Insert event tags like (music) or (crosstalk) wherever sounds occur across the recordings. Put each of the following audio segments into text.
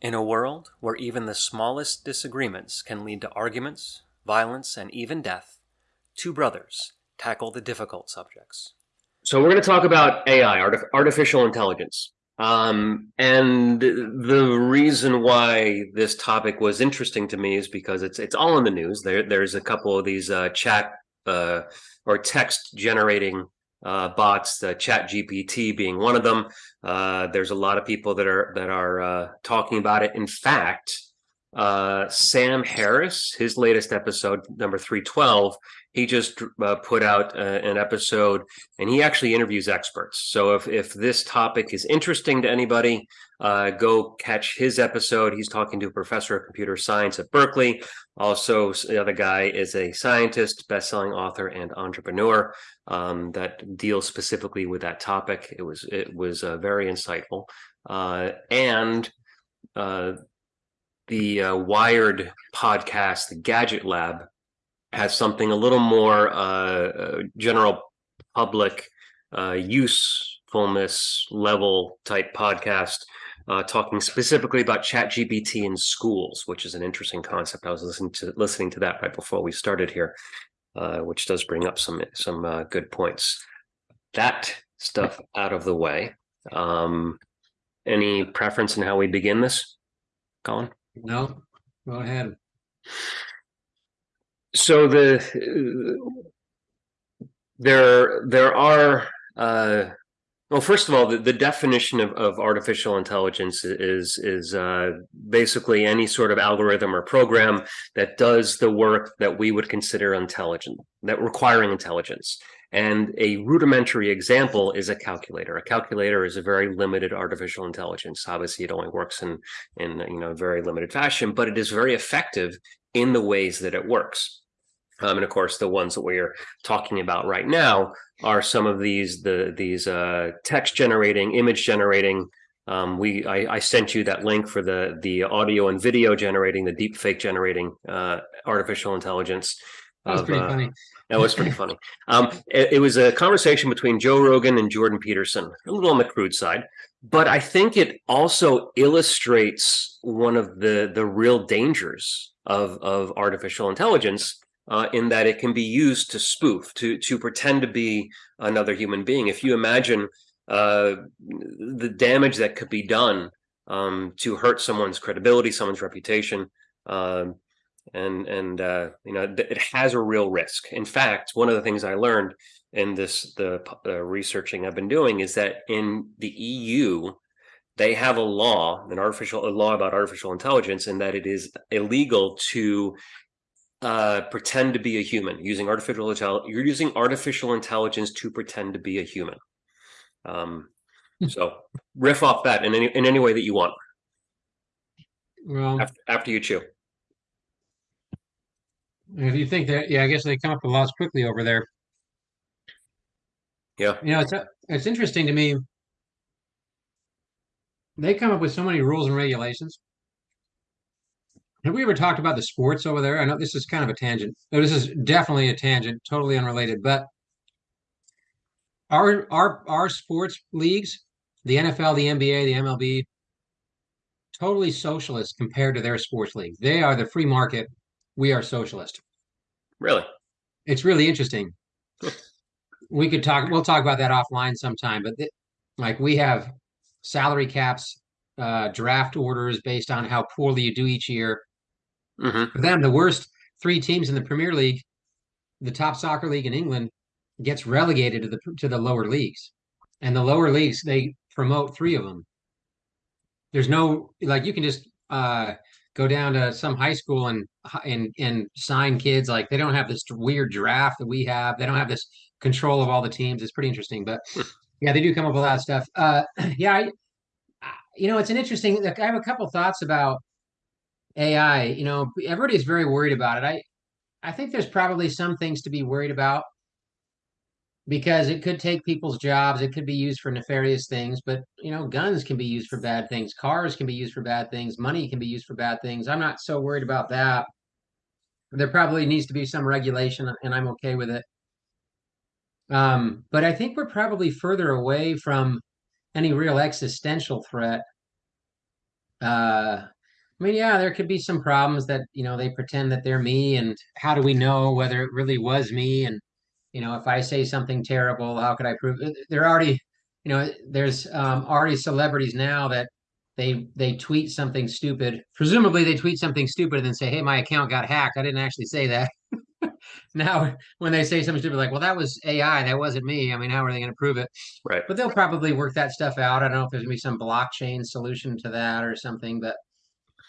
In a world where even the smallest disagreements can lead to arguments, violence, and even death, two brothers tackle the difficult subjects. So we're going to talk about AI, artif- artificial intelligence. Um, and the reason why this topic was interesting to me is because it's it's all in the news. There there's a couple of these uh, chat uh, or text generating uh, bots, the Chat GPT being one of them. Uh, there's a lot of people that are that are uh, talking about it. In fact, uh, Sam Harris, his latest episode, number 312, he just uh, put out uh, an episode and he actually interviews experts. So if, if this topic is interesting to anybody, uh, go catch his episode. He's talking to a professor of computer science at Berkeley. Also, the other guy is a scientist, best-selling author, and entrepreneur um, that deals specifically with that topic. It was it was uh, very insightful, uh, and the uh, Wired podcast, the Gadget Lab, has something a little more uh, uh general public uh, usefulness level type podcast, uh, talking specifically about ChatGPT in schools, which is an interesting concept. I was listening to listening to that right before we started here, which does bring up some some good points. That stuff out of the way. Um, any preference in how we begin this, Colin? No, go ahead. So the there there are uh, well, first of all, the, the definition of, of artificial intelligence is is uh, basically any sort of algorithm or program that does the work that we would consider intelligent, that requiring intelligence. And a rudimentary example is a calculator. A calculator is a very limited artificial intelligence. Obviously, it only works in in you know very limited fashion, but it is very effective in the ways that it works. Um, and of course, the ones that we're talking about right now are some of these the these uh, text generating, image generating. Um, we I, I, sent you that link for the the audio and video generating, the deep fake generating uh, artificial intelligence. That was of, pretty uh, funny. that was pretty funny. Um, it, it, was a conversation between Joe Rogan and Jordan Peterson, a little on the crude side, but I think it also illustrates one of the the real dangers of of artificial intelligence uh, in that it can be used to spoof, to to pretend to be another human being. If you imagine uh, the damage that could be done um, to hurt someone's credibility, someone's reputation. Um, and and uh, you know it has a real risk. In fact, one of the things I learned in this the uh, researching I've been doing is that in the EU they have a law, an artificial a law about artificial intelligence, and that it is illegal to uh, pretend to be a human using artificial intelligence. You're using artificial intelligence to pretend to be a human. Um, hmm. so riff off that in any in any way that you want. Well, after, after you chew. If you think that, yeah, I guess they come up with laws quickly over there. Yeah. You know, it's it's interesting to me. They come up with so many rules and regulations. Have we ever talked about the sports over there? I know this is kind of a tangent. No, this is definitely a tangent, totally unrelated. But our our our sports leagues, the NFL, the NBA, the MLB, totally socialist compared to their sports league. They are the free market we are socialist. Really? It's really interesting. (laughs) we could talk, we'll talk about that offline sometime, but th- like we have salary caps, uh, draft orders based on how poorly you do each year. Mm-hmm. For them, the worst three teams in the Premier League, the top soccer league in England, gets relegated to the to the lower leagues, and the lower leagues they promote three of them. There's no like you can just uh, go down to some high school and and and sign kids like they don't have this weird draft that we have they don't have this control of all the teams it's pretty interesting but hmm. yeah they do come up with a lot of stuff uh (clears throat) yeah I, you know it's an interesting i have a couple thoughts about ai you know everybody's very worried about it. I i think there's probably some things to be worried about because it could take people's jobs it could be used for nefarious things but you know guns can be used for bad things cars can be used for bad things money can be used for bad things. I'm not so worried about that. There probably needs to be some regulation and i'm okay with it. Um, but i think we're probably further away from any real existential threat uh, I mean, yeah, there could be some problems that, you know, they pretend that they're me, and how do we know whether it really was me? And, you know, if I say something terrible, how could I prove it? They're already, you know, there's um, already celebrities now that they they tweet something stupid. Presumably, they tweet something stupid and then say, "Hey, my account got hacked. I didn't actually say that." (laughs) now, when they say something stupid, like, "Well, that was AI. That wasn't me." I mean, how are they going to prove it? Right. But they'll probably work that stuff out. I don't know if there's going to be some blockchain solution to that or something, but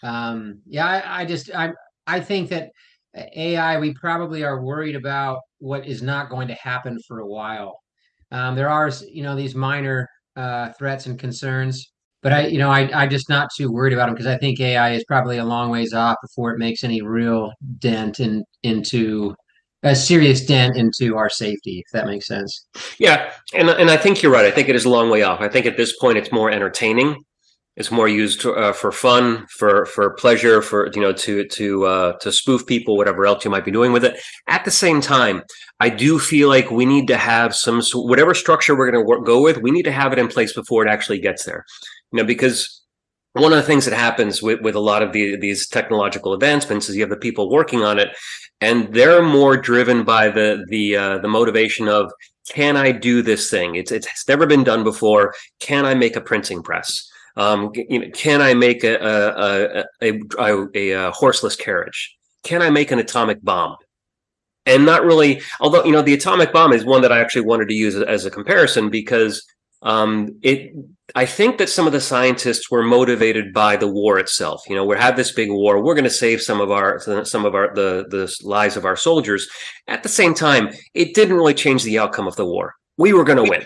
um, yeah, I, I just I I think that AI we probably are worried about what is not going to happen for a while. Um, there are you know these minor uh, threats and concerns, but I you know I I'm just not too worried about them because I think AI is probably a long ways off before it makes any real dent in into a serious dent into our safety, if that makes sense. Yeah, and and I think you're right. I think it is a long way off. I think at this point it's more entertaining it's more used uh, for fun, for for pleasure, for you know to to uh, to spoof people, whatever else you might be doing with it. At the same time, I do feel like we need to have some whatever structure we're going to go with. We need to have it in place before it actually gets there. You know, because one of the things that happens with, with a lot of the, these technological advancements is you have the people working on it, and they're more driven by the the uh, the motivation of can I do this thing? It's it's never been done before. Can I make a printing press? Um, you know, can I make a a, a, a, a, horseless carriage? Can I make an atomic bomb? And not really, although, you know, the atomic bomb is one that I actually wanted to use as a comparison because um, it, I think that some of the scientists were motivated by the war itself. You know, we have this big war. We're going to save some of our some of our the the lives of our soldiers. At the same time, it didn't really change the outcome of the war. We were going to win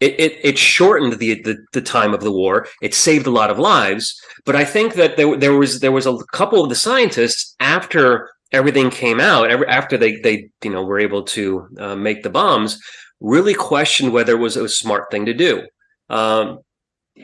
it, it, it shortened the, the, the time of the war. It saved a lot of lives. But I think that there there was there was a couple of the scientists after everything came out, after they they you know were able to uh, make the bombs, really questioned whether it was a smart thing to do. Um,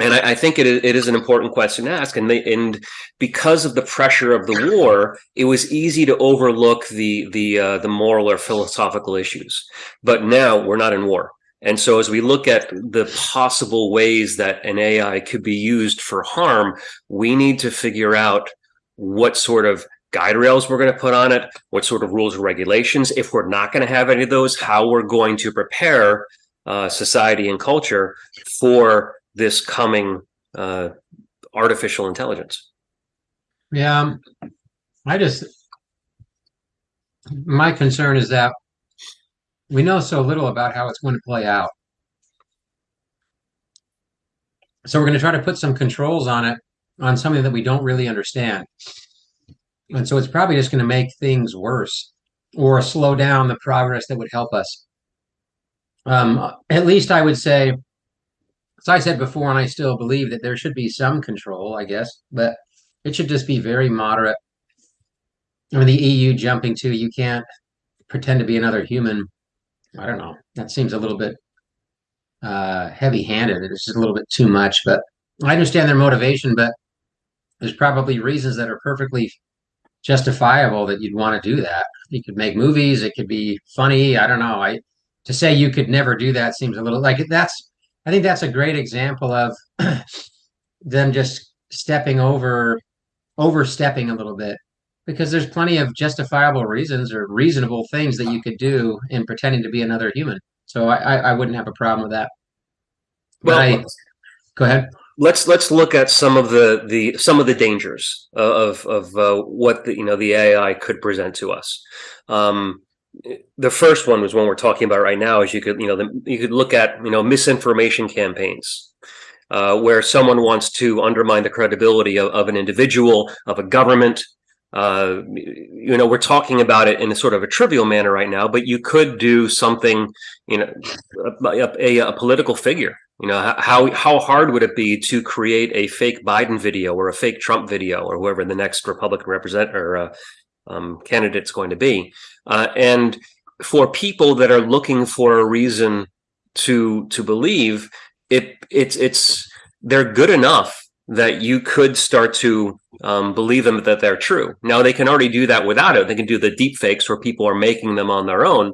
and I, I, think it, it is an important question to ask. And they, and because of the pressure of the war, it was easy to overlook the the uh, the moral or philosophical issues. But now we're not in war. And so as we look at the possible ways that an AI could be used for harm, we need to figure out what sort of guide rails we're going to put on it, what sort of rules and regulations. If we're not going to have any of those, how we're going to prepare uh, society and culture for this coming uh, artificial intelligence. Yeah, I just, my concern is that we know so little about how it's going to play out. So we're going to try to put some controls on it, on something that we don't really understand. And so it's probably just going to make things worse or slow down the progress that would help us. Um, at least I would say, as I said before, and I still believe that there should be some control, I guess, but it should just be very moderate. I mean, the EU jumping to you can't pretend to be another human I don't know. That seems a little bit uh, heavy-handed. It's just a little bit too much. But I understand their motivation, but there's probably reasons that are perfectly justifiable that you'd want to do that. You could make movies. It could be funny. I don't know. I to say you could never do that seems a little like that's. I think that's a great example of (clears throat) them just stepping over, overstepping a little bit because there's plenty of justifiable reasons or reasonable things that you could do in pretending to be another human. So I, I wouldn't have a problem with that. But well, I, go ahead. Let's let's look at some of the the some of the dangers of of uh, what the you know the AI could present to us. Um, the first one was one we're talking about right now. Is you could you know the, you could look at you know misinformation campaigns. Uh, where someone wants to undermine the credibility of, of, an individual, of a government, uh, you know, we're talking about it in a sort of a trivial manner right now, but you could do something, you know, a, a, a, political figure. You know, how how hard would it be to create a fake Biden video or a fake Trump video or whoever the next Republican represent or uh, um, candidate's going to be, uh, and for people that are looking for a reason to to believe it, it's it's they're good enough that you could start to um, believe them that they're true. Now they can already do that without it. They can do the deep fakes where people are making them on their own.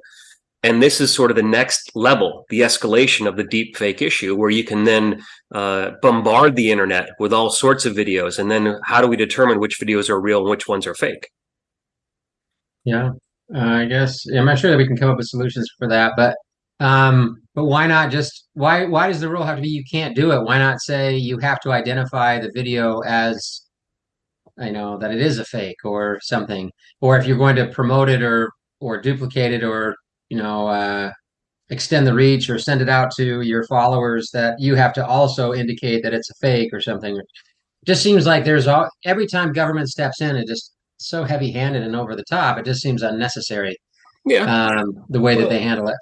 And this is sort of the next level, the escalation of the deep fake issue, where you can then uh, bombard the internet with all sorts of videos. And then how do we determine which videos are real and which ones are fake? Yeah, uh, I guess I'm not sure that we can come up with solutions for that, but um, but why not just why why does the rule have to be you can't do it? Why not say you have to identify the video as I know that it is a fake or something, or if you're going to promote it or or duplicate it or you know uh, extend the reach or send it out to your followers that you have to also indicate that it's a fake or something. It just seems like there's all every time government steps in, it just so heavy handed and over the top. It just seems unnecessary. Yeah. Um, the way that they handle it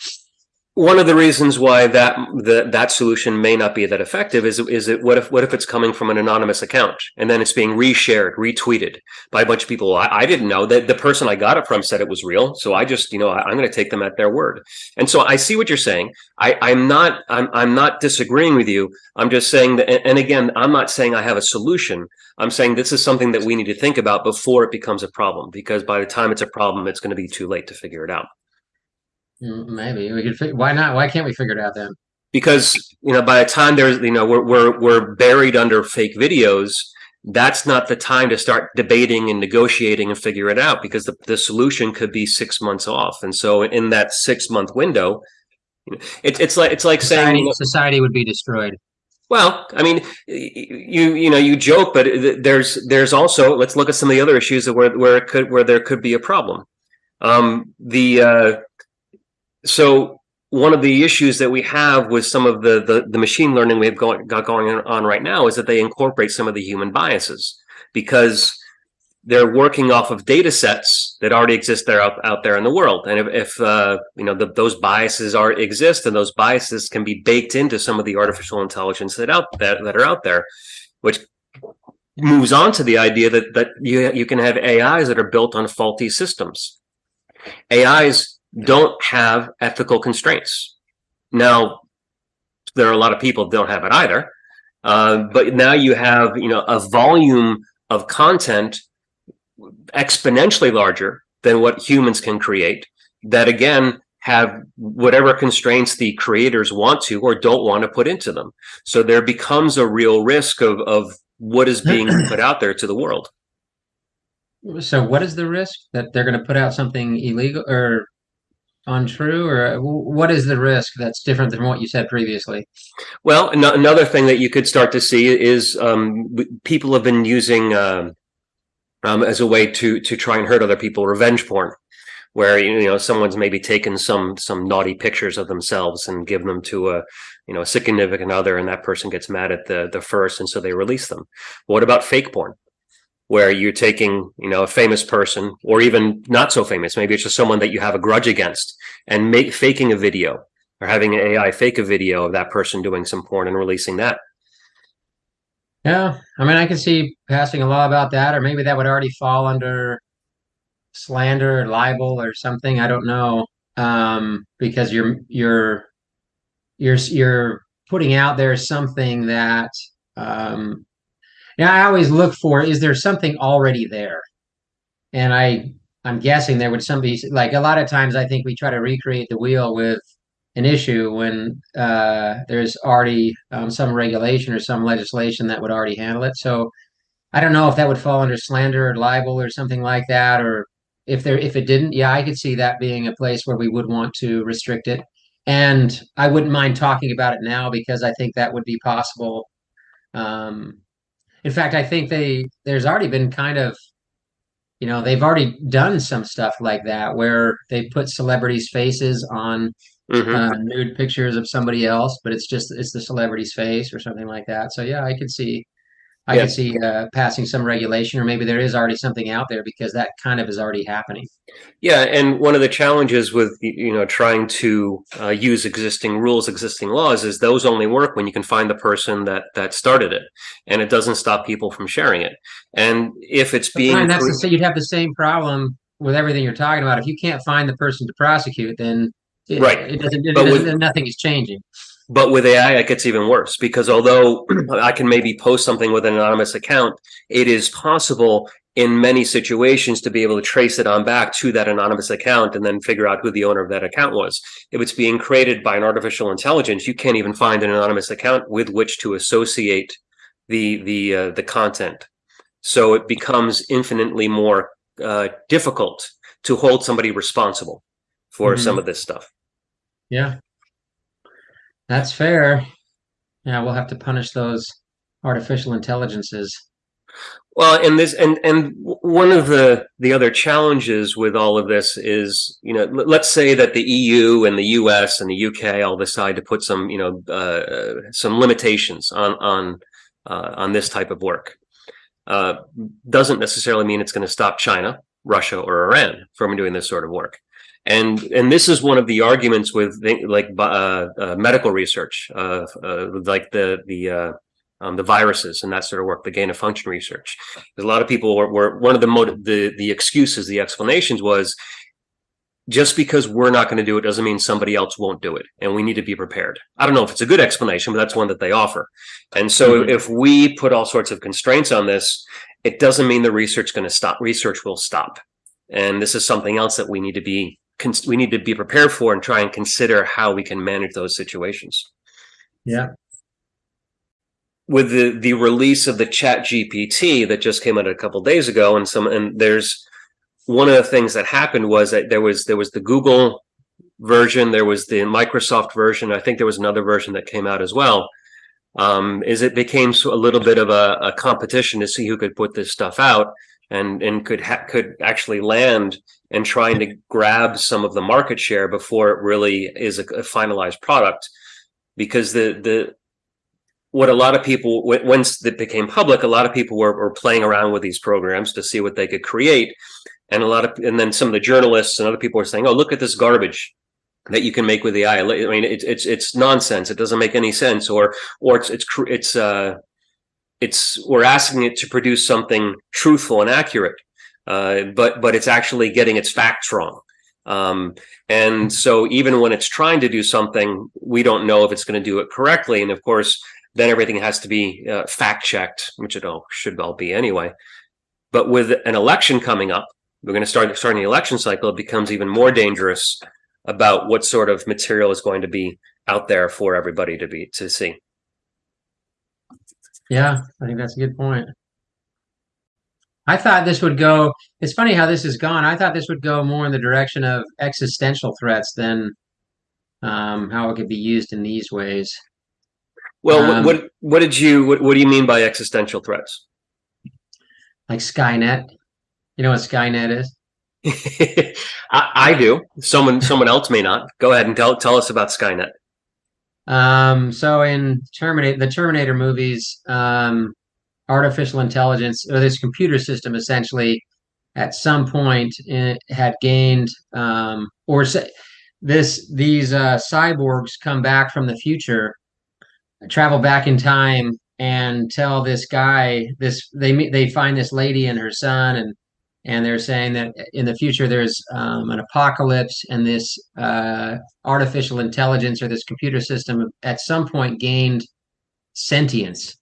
one of the reasons why that the, that solution may not be that effective is is it what if what if it's coming from an anonymous account and then it's being reshared retweeted by a bunch of people? I, I didn't know that the person I got it from said it was real. So I just you know I, am going to take them at their word. And so I see what you're saying. I I'm not I'm I'm not disagreeing with you. I'm just saying that and again I'm not saying I have a solution. I'm saying this is something that we need to think about before it becomes a problem because by the time it's a problem it's going to be too late to figure it out. Maybe we could. Why not? Why can't we figure it out then? Because you know, by the time there's you know we're we're we're buried under fake videos. That's not the time to start debating and negotiating and figure it out because the, the solution could be six months off. And so in that six month window, it, it's like it's like society, saying you know, society would be destroyed. Well, I mean, you you know you joke, but there's there's also let's look at some of the other issues where where it could where there could be a problem. Um, the uh, so one of the issues that we have with some of the the, the machine learning we have going, got going on right now is that they incorporate some of the human biases because they're working off of data sets that already exist there out, out there in the world. And if, if uh, you know the, those biases are exist and those biases can be baked into some of the artificial intelligence that out that, that are out there which moves on to the idea that that you you can have AIs that are built on faulty systems. AIs don't have ethical constraints. Now, there are a lot of people don't have it either. Uh, but now you have, you know, a volume of content exponentially larger than what humans can create that again have whatever constraints the creators want to or don't want to put into them. So there becomes a real risk of, of what is being (clears throat) put out there to the world. So what is the risk that they're going to put out something illegal or untrue or what is the risk that's different than what you said previously? Well another thing that you could start to see is um, people have been using uh, um, as a way to to try and hurt other people revenge porn where you know someone's maybe taken some some naughty pictures of themselves and give them to a you know a significant other and that person gets mad at the the first and so they release them. What about fake porn where you're taking, you know, a famous person or even not so famous, maybe it's just someone that you have a grudge against and make faking a video or having an AI fake a video of that person doing some porn and releasing that. Yeah, I mean, I can see passing a law about that, or maybe that would already fall under slander or libel or something. I don't know, um, because you're you're you're you're putting out there something that um, now I always look for is there something already there? And I I'm guessing there would somebody like a lot of times I think we try to recreate the wheel with an issue when uh, there's already um, some regulation or some legislation that would already handle it. So I don't know if that would fall under slander or libel or something like that, or if there if it didn't, yeah, I could see that being a place where we would want to restrict it. And I wouldn't mind talking about it now because I think that would be possible. Um, in fact, I think they there's already been kind of you know they've already done some stuff like that where they put celebrities' faces on mm-hmm. uh, nude pictures of somebody else, but it's just it's the celebrity's face or something like that. So yeah, I could see I yeah. could see uh, passing some regulation, or maybe there is already something out there because that kind of is already happening. Yeah, and one of the challenges with you know trying to uh, use existing rules, existing laws, is those only work when you can find the person that that started it, and it doesn't stop people from sharing it. And if it's being, fine, that's the, you'd have the same problem with everything you're talking about. If you can't find the person to prosecute, then it, right, it doesn't. It doesn't with, nothing is changing. But with AI, it gets even worse because although (clears throat) I can maybe post something with an anonymous account, it is possible in many situations to be able to trace it on back to that anonymous account and then figure out who the owner of that account was. If it's being created by an artificial intelligence, you can't even find an anonymous account with which to associate the the uh, the content. So it becomes infinitely more uh, difficult to hold somebody responsible for mm -hmm. some of this stuff. Yeah, that's fair. Yeah, we'll have to punish those artificial intelligences. Well, and this and and one of the the other challenges with all of this is, you know, let's say that the EU and the US and the UK all decide to put some, you know, uh, some limitations on on uh, on this type of work. Uh, doesn't necessarily mean it's going to stop China, Russia, or Iran from doing this sort of work. And and this is one of the arguments with like uh, uh, medical research, uh, like the the um, the viruses and that sort of work, the gain of function research. There's a lot of people were, were one of the motive, the the excuses, the explanations was just because we're not going to do it doesn't mean somebody else won't do it, and we need to be prepared. I don't know if it's a good explanation, but that's one that they offer. And so, mm -hmm. if we put all sorts of constraints on this, it doesn't mean the research going to stop. Research will stop, and this is something else that we need to be we need to be prepared for and try and consider how we can manage those situations. Yeah, with the the release of the chat gpt that just came out a couple days ago and some and there's one of the things that happened was that there was there was the google version there was the microsoft version i think there was another version that came out as well um, is it became a little bit of a, a, competition to see who could put this stuff out and and could could actually land and trying to grab some of the market share before it really is a, a finalized product because the the what a lot of people, once it became public, a lot of people were, were playing around with these programs to see what they could create. And a lot of, and then some of the journalists and other people were saying, oh, look at this garbage that you can make with AI. I mean, it's, it's, it's nonsense. It doesn't make any sense. Or, or it's, it's, it's, uh, it's, we're asking it to produce something truthful and accurate. Uh, but, but it's actually getting its facts wrong. Um, and so even when it's trying to do something, we don't know if it's going to do it correctly. And of course, then everything has to be uh, fact checked, which it all should all be anyway. But with an election coming up, we're going to start starting the election cycle. It becomes even more dangerous about what sort of material is going to be out there for everybody to be to see. Yeah, I think that's a good point. I thought this would go. It's funny how this has gone. I thought this would go more in the direction of existential threats than um, how it could be used in these ways. Well, um, what what did you what, what do you mean by existential threats? Like Skynet. You know what Skynet is? (laughs) I, I, do. Someone someone else may not. Go ahead and tell tell us about Skynet. Um, so in Terminator, the Terminator movies, um, artificial intelligence or this computer system essentially at some point it had gained um, or this these uh, cyborgs come back from the future travel back in time and tell this guy this they they find this lady and her son and and they're saying that in the future there's um, an apocalypse and this uh, artificial intelligence or this computer system at some point gained sentience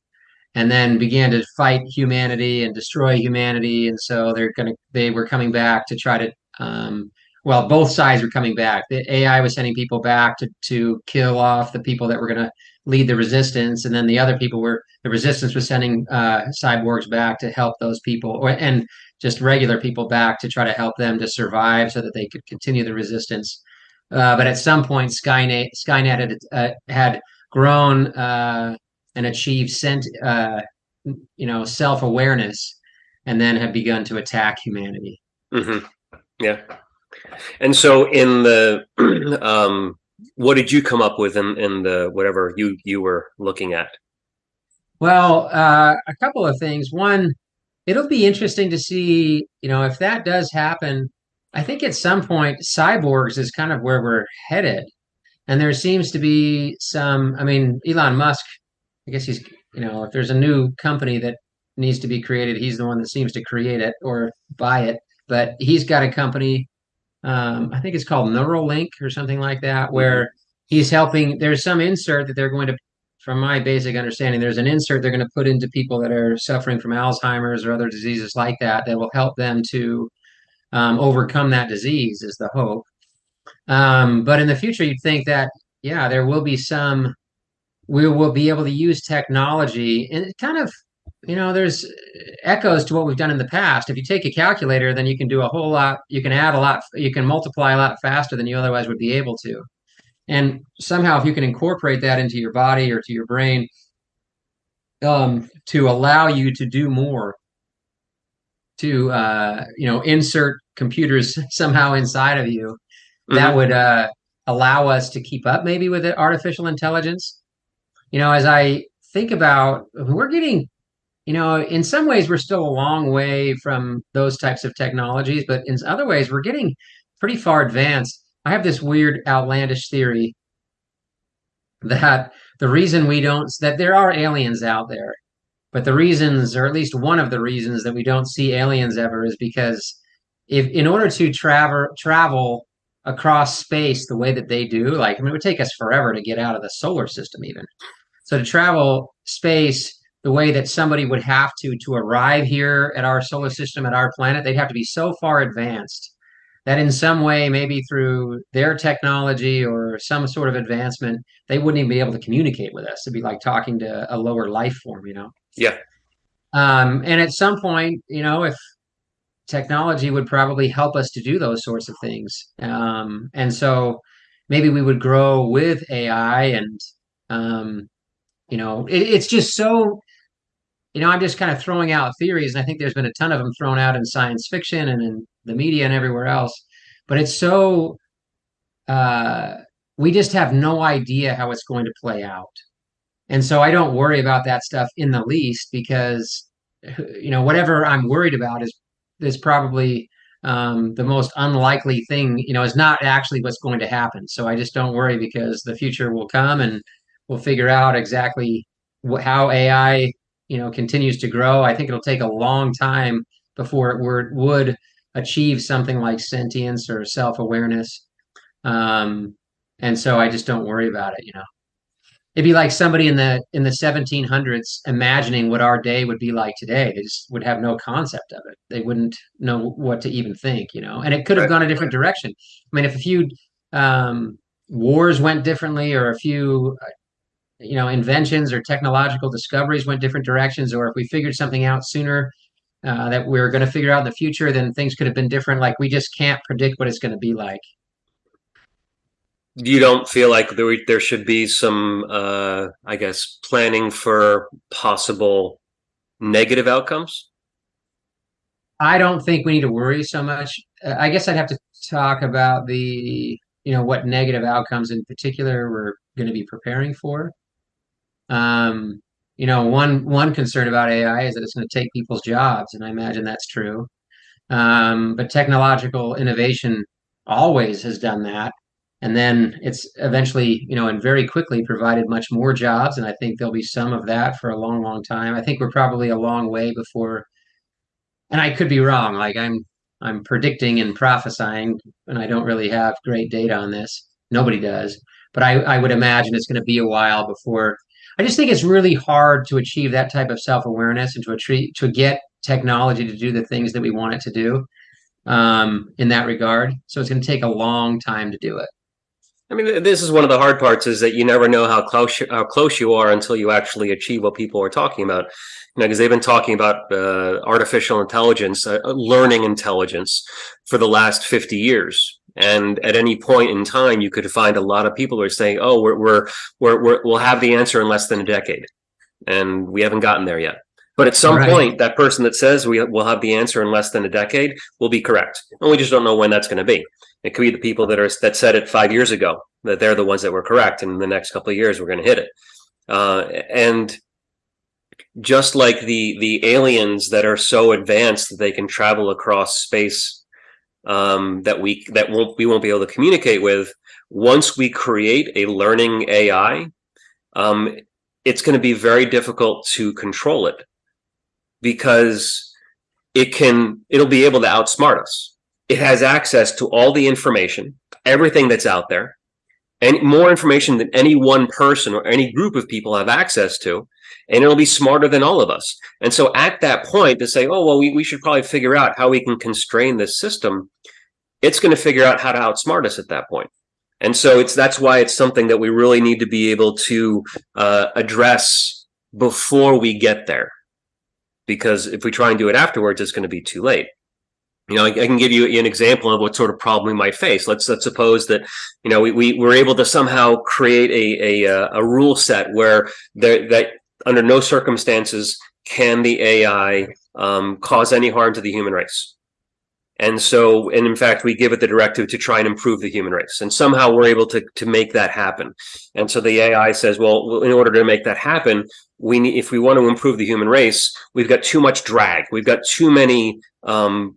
and then began to fight humanity and destroy humanity. And so they're gonna they were coming back to try to um, well both sides were coming back. The ai was sending people back to to kill off the people that were going to lead the resistance, and then the other people were the resistance was sending uh, cyborgs back to help those people, or and just regular people back to try to help them to survive so that they could continue the resistance. Uh, but at some point, Skynet Skynet had, uh, had grown uh, and achieved sent uh, you know self awareness, and then have begun to attack humanity. Mm-hmm. Yeah, and so in the (clears throat) um, what did you come up with in, in the whatever you you were looking at? Well, uh, a couple of things. One, it'll be interesting to see, you know, if that does happen. I think at some point, cyborgs is kind of where we're headed, and there seems to be some. I mean, Elon Musk. I guess he's, you know, if there's a new company that needs to be created, he's the one that seems to create it or buy it. But he's got a company um, I think it's called Neuralink or something like that, mm-hmm. where he's helping. There's some insert that they're going to from my basic understanding, there's an insert they're going to put into people that are suffering from Alzheimer's or other diseases like that that will help them to um, overcome that disease. Is the hope. Um, but in the future, you'd think that yeah, there will be some. We will be able to use technology, and it kind of you know there's echoes to what we've done in the past. If you take a calculator then you can do a whole lot you can add a lot you can multiply a lot faster than you otherwise would be able to. And somehow if you can incorporate that into your body or to your brain um, to allow you to do more to uh, you know insert computers (laughs) somehow inside of you mm-hmm. that would uh, allow us to keep up maybe with it, artificial intelligence you know as i think about we're getting you know in some ways we're still a long way from those types of technologies but in other ways we're getting pretty far advanced I have this weird outlandish theory that the reason we don't that there are aliens out there, but the reasons, or at least one of the reasons that we don't see aliens ever is because if in order to travel travel across space the way that they do, like I mean it would take us forever to get out of the solar system even. So to travel space the way that somebody would have to to arrive here at our solar system at our planet, they'd have to be so far advanced that in some way, maybe through their technology or some sort of advancement, they wouldn't even be able to communicate with us. It'd be like talking to a lower life form, you know? Yeah. Um, and at some point, you know, if technology would probably help us to do those sorts of things. Um, and so maybe we would grow with AI and, um, you know, it, it's just so you know, I'm just kind of throwing out theories, and I think there's been a ton of them thrown out in science fiction and in the media and everywhere else. But it's so uh, we just have no idea how it's going to play out, and so I don't worry about that stuff in the least because you know whatever I'm worried about is is probably um, the most unlikely thing. You know, is not actually what's going to happen. So I just don't worry because the future will come and we'll figure out exactly how AI you know continues to grow. I think it'll take a long time before it would achieve something like sentience or self awareness. Um, and so I just don't worry about it. You know, it'd be like somebody in the in the 1700s imagining what our day would be like today. They just would have no concept of it. They wouldn't know what to even think. You know, and it could have gone a different direction. I mean, if a few um, wars went differently, or a few you know inventions or technological discoveries went different directions or if we figured something out sooner uh, that we are going to figure out in the future then things could have been different. Like we just can't predict what it's going to be like. You don't feel like there, there should be some uh, i guess planning for possible negative outcomes? I don't think we need to worry so much. Uh, i guess i'd have to talk about the you know what negative outcomes in particular we're going to be preparing for um, you know, one one concern about AI is that it's going to take people's jobs, and I imagine that's true. Um, but technological innovation always has done that, and then it's eventually, you know, and very quickly provided much more jobs. And I think there'll be some of that for a long, long time. I think we're probably a long way before. And I could be wrong. Like I'm, I'm predicting and prophesying, and I don't really have great data on this. Nobody does, but I, I would imagine it's going to be a while before I just think it's really hard to achieve that type of self awareness and to achieve, to get technology to do the things that we want it to do um, in that regard. So it's going to take a long time to do it. I mean, this is one of the hard parts is that you never know how close how close you are until you actually achieve what people are talking about. You know, because they've been talking about uh, artificial intelligence, uh, learning intelligence, for the last fifty years. And at any point in time, you could find a lot of people who are saying, "Oh, we're we're we're, we will have the answer in less than a decade," and we haven't gotten there yet. But at some right. point, that person that says we will have the answer in less than a decade will be correct, and we just don't know when that's going to be. It could be the people that are that said it five years ago that they're the ones that were correct, and in the next couple of years we're going to hit it. Uh, and just like the the aliens that are so advanced that they can travel across space um, that we that won't we won't be able to communicate with. Once we create a learning AI, um, it's going to be very difficult to control it because it can it'll be able to outsmart us. It has access to all the information, everything that's out there, and more information than any one person or any group of people have access to and it'll be smarter than all of us and so at that point to say oh well we, we should probably figure out how we can constrain this system it's going to figure out how to outsmart us at that point. and so it's that's why it's something that we really need to be able to uh, address before we get there because if we try and do it afterwards it's going to be too late you know, I, I, can give you an example of what sort of problem we might face. Let's let's suppose that you know we, we were able to somehow create a a, a rule set where there, that under no circumstances can the AI um, cause any harm to the human race. And so, and in fact, we give it the directive to try and improve the human race. And somehow we're able to, to make that happen. And so the AI says, well, in order to make that happen, we need, if we want to improve the human race, we've got too much drag. We've got too many um,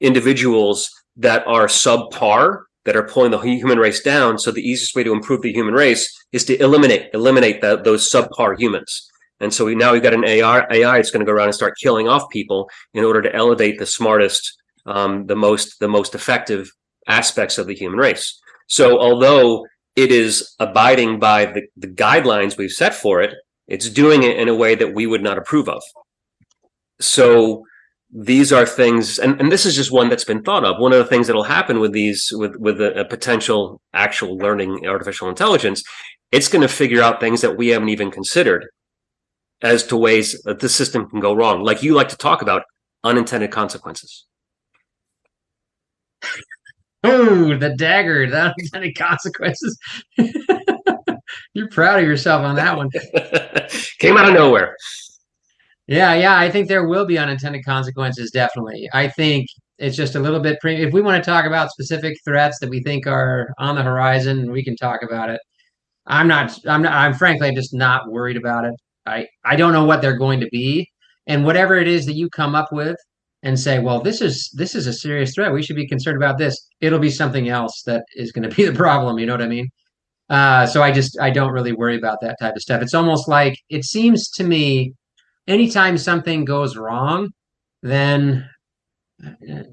individuals that are subpar that are pulling the human race down. So the easiest way to improve the human race is to eliminate eliminate the, those subpar humans. And so we, now we've got an AI, AI it's going to go around and start killing off people in order to elevate the smartest, um, the most the most effective aspects of the human race. So although it is abiding by the, the guidelines we've set for it, it's doing it in a way that we would not approve of. So these are things and, and this is just one that's been thought of one of the things that'll happen with these with with a, a potential actual learning artificial intelligence it's going to figure out things that we haven't even considered as to ways that the system can go wrong like you like to talk about unintended consequences oh the dagger the unintended consequences (laughs) you're proud of yourself on that one (laughs) came out of nowhere yeah, yeah, I think there will be unintended consequences. Definitely, I think it's just a little bit pre. If we want to talk about specific threats that we think are on the horizon, we can talk about it. I'm not. I'm not. I'm frankly, just not worried about it. I I don't know what they're going to be, and whatever it is that you come up with and say, well, this is this is a serious threat. We should be concerned about this. It'll be something else that is going to be the problem. You know what I mean? Uh, so I just I don't really worry about that type of stuff. It's almost like it seems to me anytime something goes wrong, then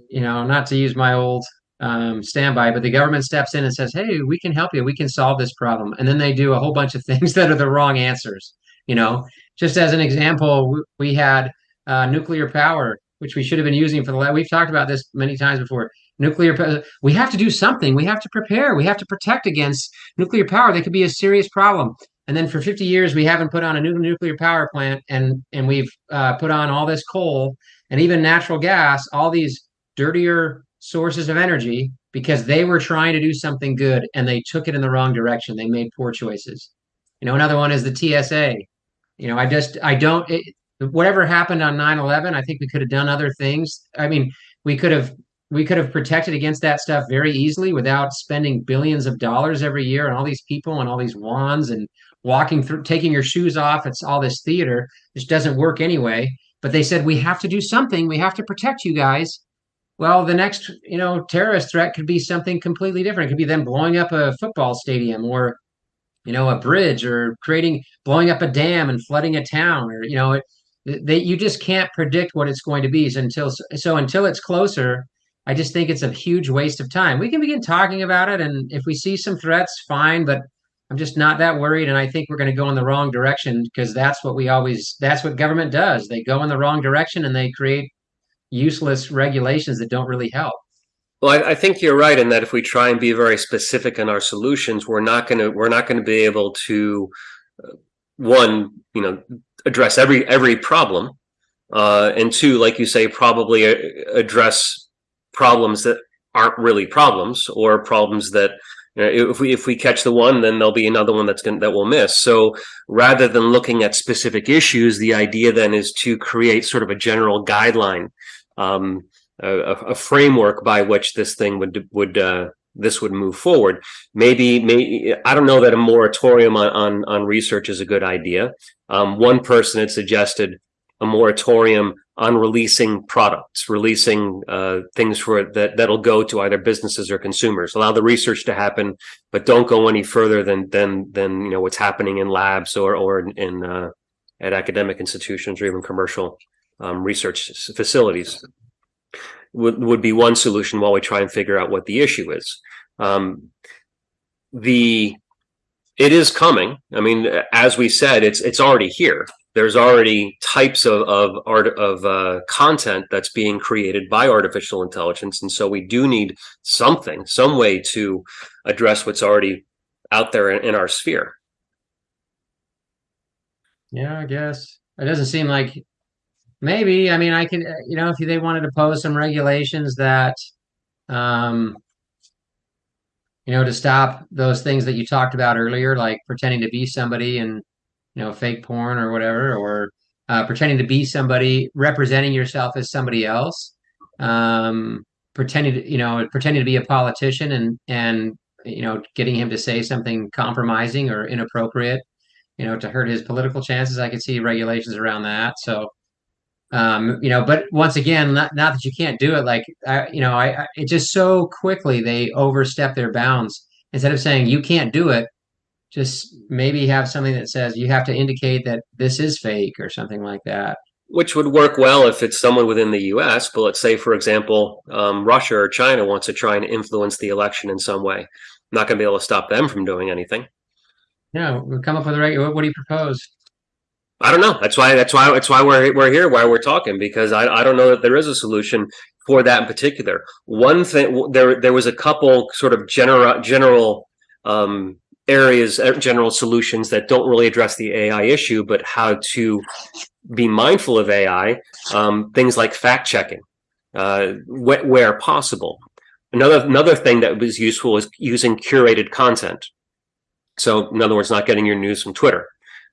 you know, not to use my old um, standby, but the government steps in and says, "Hey, we can help you. We can solve this problem," and then they do a whole bunch of things (laughs) that are the wrong answers. You know, just as an example, we had uh, nuclear power, which we should have been using for the last. We've talked about this many times before. Nuclear. We have to do something. We have to prepare. We have to protect against nuclear power. That could be a serious problem and then for 50 years we haven't put on a new nuclear power plant and and we've uh, put on all this coal and even natural gas all these dirtier sources of energy because they were trying to do something good and they took it in the wrong direction they made poor choices you know another one is the tsa you know i just i don't it, whatever happened on 9-11 i think we could have done other things i mean we could have we could have protected against that stuff very easily without spending billions of dollars every year and all these people and all these wands and walking through, taking your shoes off. It's all this theater, which doesn't work anyway. But they said, we have to do something. We have to protect you guys. Well, the next, you know, terrorist threat could be something completely different. It could be them blowing up a football stadium or, you know, a bridge or creating, blowing up a dam and flooding a town or, you know, they, you just can't predict what it's going to be. So until, so until it's closer, I just think it's a huge waste of time. We can begin talking about it, and if we see some threats, fine. But I'm just not that worried, and I think we're going to go in the wrong direction because that's what we always that's what government does. They go in the wrong direction and they create useless regulations that don't really help. Well, I, I, think you're right in that if we try and be very specific in our solutions, we're not going to we're not going to be able to uh, one, you know, address every every problem, uh, and two, like you say, probably uh, address problems that aren't really problems or problems that if we if we catch the one, then there'll be another one that's going that we'll miss. So rather than looking at specific issues, the idea then is to create sort of a general guideline, um, a, a, framework by which this thing would would uh, this would move forward. Maybe, maybe I don't know that a moratorium on on, on research is a good idea. Um, one person had suggested a moratorium on releasing products, releasing uh, things for that that'll go to either businesses or consumers. Allow the research to happen, but don't go any further than than than you know what's happening in labs or or in uh, at academic institutions or even commercial um, research facilities. Would would be one solution while we try and figure out what the issue is. Um, the it is coming. I mean, as we said, it's it's already here. There's already types of of art of uh, content that's being created by artificial intelligence, and so we do need something, some way to address what's already out there in, in our sphere. Yeah, I guess it doesn't seem like maybe. I mean, I can, you know, if they wanted to pose some regulations that, um, you know, to stop those things that you talked about earlier, like pretending to be somebody and, you know, fake porn or whatever, or uh, pretending to be somebody, representing yourself as somebody else, um, pretending to, you know, pretending to be a politician and and you know, getting him to say something compromising or inappropriate, you know, to hurt his political chances. I could see regulations around that. So, um, you know, but once again, not, not that you can't do it. Like, I, you know, I, I it just so quickly they overstep their bounds. Instead of saying you can't do it, just maybe have something that says you have to indicate that this is fake or something like that. Which would work well if it's someone within the U.S. But let's say, for example, um, Russia or China wants to try and influence the election in some way. not going to be able to stop them from doing anything. Yeah, we'll come up with a regular. What, what do you propose? I don't know. That's why. That's why. That's why we're we're here. Why we're talking because I I don't know that there is a solution for that in particular. One thing there there was a couple sort of general general um, areas, uh, general solutions that don't really address the AI issue, but how to be mindful of AI. Um, things like fact checking, uh, wh where possible. Another another thing that was useful is using curated content. So, in other words, not getting your news from Twitter,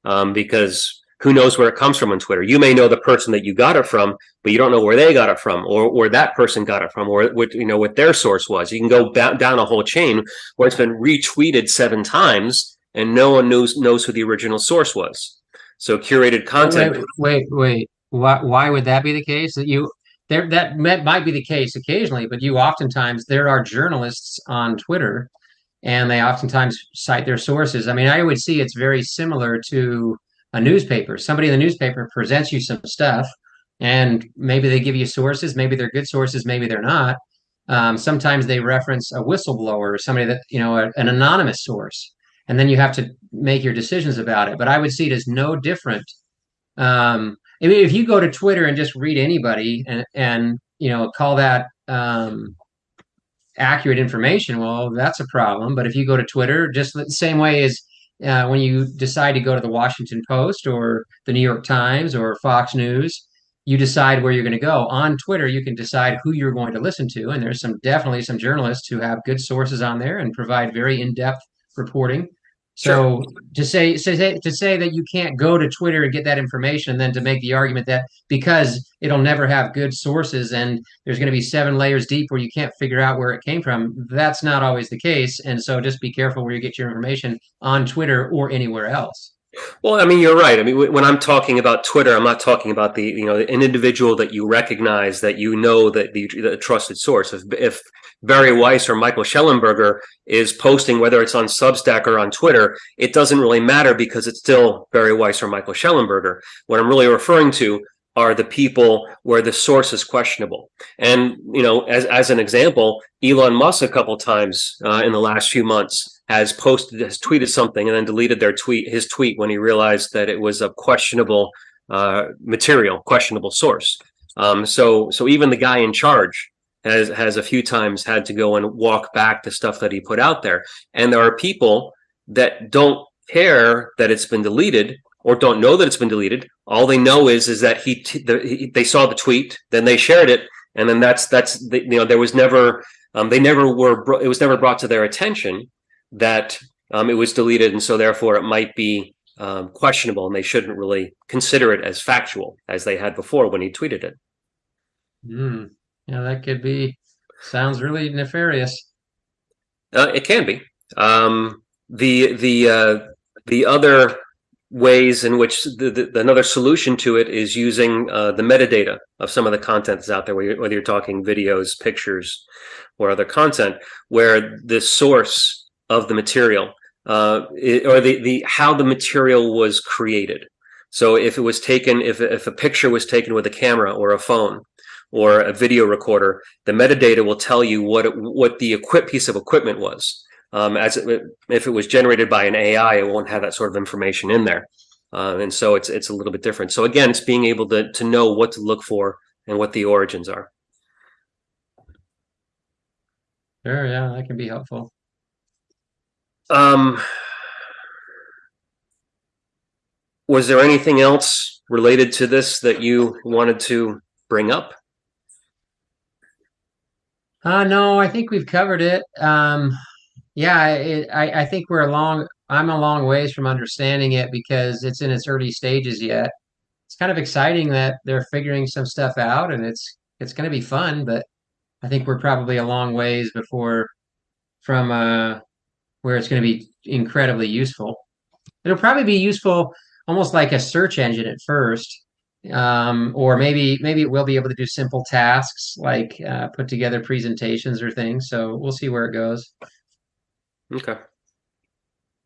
um, because who knows where it comes from on Twitter. You may know the person that you got it from, but you don't know where they got it from or where that person got it from or what, you know, what their source was. You can go down a whole chain where it's been retweeted seven times and no one knows, knows who the original source was. So curated content. Wait, wait, wait. Why, why would that be the case that you, there, that might be the case occasionally, but you oftentimes, there are journalists on Twitter and they oftentimes cite their sources. I mean, I would see it's very similar to a newspaper. Somebody in the newspaper presents you some stuff, and maybe they give you sources. Maybe they're good sources. Maybe they're not. Um, sometimes they reference a whistleblower or somebody that you know a, an anonymous source, and then you have to make your decisions about it. But I would see it as no different. Um, I mean, if you go to Twitter and just read anybody and and you know call that um, accurate information, well, that's a problem. But if you go to Twitter, just the same way as uh, when you decide to go to the Washington Post or the New York Times or Fox News, you decide where you're going to go. On Twitter, you can decide who you're going to listen to, and there's some definitely some journalists who have good sources on there and provide very in-depth reporting. So sure. to say, say to say that you can't go to Twitter and get that information, and then to make the argument that because it'll never have good sources and there's going to be seven layers deep where you can't figure out where it came from, that's not always the case. And so just be careful where you get your information on Twitter or anywhere else. Well, I mean, you're right. I mean, when I'm talking about Twitter, I'm not talking about the you know an individual that you recognize that you know that the, the trusted source. If, if Bari Weiss or Michael Shellenberger is posting, whether it's on Substack or on Twitter, it doesn't really matter because it's still Bari Weiss or Michael Shellenberger. What I'm really referring to are the people where the source is questionable. And you know, as as an example, Elon Musk a couple times uh, in the last few months has posted has tweeted something and then deleted their tweet his tweet when he realized that it was a questionable uh, material, questionable source. Um, so so even the guy in charge has has a few times had to go and walk back the stuff that he put out there. And there are people that don't care that it's been deleted or don't know that it's been deleted. All they know is is that he, the, he they saw the tweet, then they shared it, and then that's that's the, you know there was never um, they never were it was never brought to their attention that um, it was deleted, and so therefore it might be um, questionable, and they shouldn't really consider it as factual as they had before when he tweeted it. Mm, yeah, that could be. Sounds really nefarious. Uh, it can be. Um, the the uh, the other ways in which the, the, another solution to it is using uh, the metadata of some of the content that's out there, whether you're, talking videos, pictures, or other content, where the source of the material uh, it, or the, the how the material was created. So if it was taken, if, if a picture was taken with a camera or a phone or a video recorder, the metadata will tell you what it, what the equip piece of equipment was. Um, as it, if it was generated by an AI, it won't have that sort of information in there, uh, and so it's it's a little bit different. So again, it's being able to to know what to look for and what the origins are. Sure, yeah, that can be helpful. Um, was there anything else related to this that you wanted to bring up? Uh, no, I think we've covered it. Um, yeah, it, I, I think we're a long, I'm a long ways from understanding it because it's in its early stages yet. It's kind of exciting that they're figuring some stuff out and it's, it's going to be fun, but I think we're probably a long ways before from, uh, where it's going to be incredibly useful. It'll probably be useful almost like a search engine at first. Um, or maybe maybe it will be able to do simple tasks like uh, put together presentations or things. So we'll see where it goes. Okay.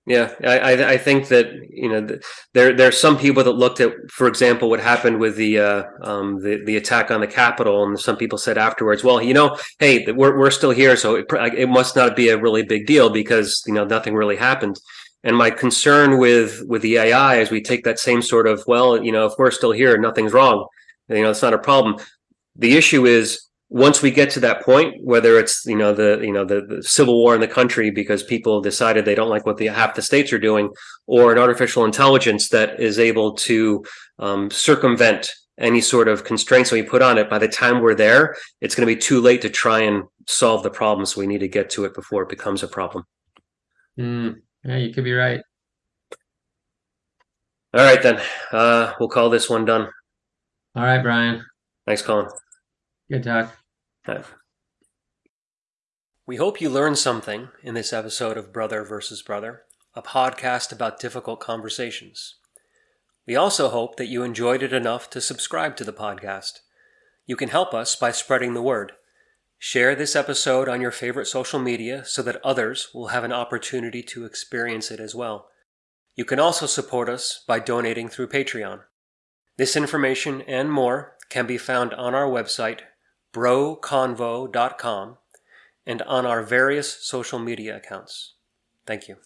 Yeah, I, I think that you know there there are some people that looked at, for example, what happened with the uh, um, the the attack on the Capitol, and some people said afterwards, well, you know, hey, we're we're still here, so it, it must not be a really big deal because you know nothing really happened. And my concern with with the AI is we take that same sort of, well, you know, if we're still here, nothing's wrong, you know, it's not a problem. The issue is once we get to that point, whether it's you know the you know the, the, civil war in the country because people decided they don't like what the half the states are doing, or an artificial intelligence that is able to um, circumvent any sort of constraints that we put on it, by the time we're there, it's going to be too late to try and solve the problem. So we need to get to it before it becomes a problem. Mm, yeah, you could be right. All right, then. Uh, we'll call this one done. All right, Brian. Thanks, Colin. Good talk. (laughs) We hope you learned something in this episode of Brother versus Brother, a podcast about difficult conversations. We also hope that you enjoyed it enough to subscribe to the podcast. You can help us by spreading the word. Share this episode on your favorite social media so that others will have an opportunity to experience it as well. You can also support us by donating through Patreon. This information and more can be found on our website, broconvo.com, and on our various social media accounts. Thank you.